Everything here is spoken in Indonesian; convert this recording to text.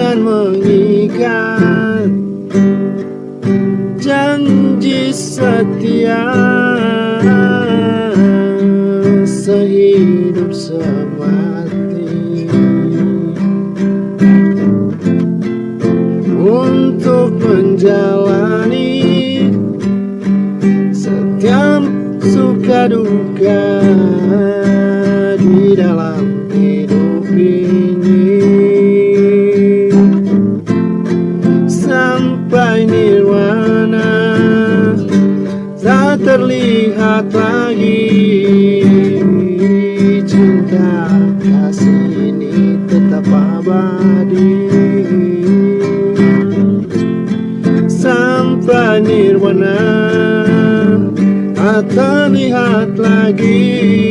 ikat janji setia sehidup semati. Untuk menjalani setiap suka duka di dalam mencapai nirwana Tak terlihat lagi. Cinta kasih ini tetap abadi. Sampai nirwana Tak terlihat lagi.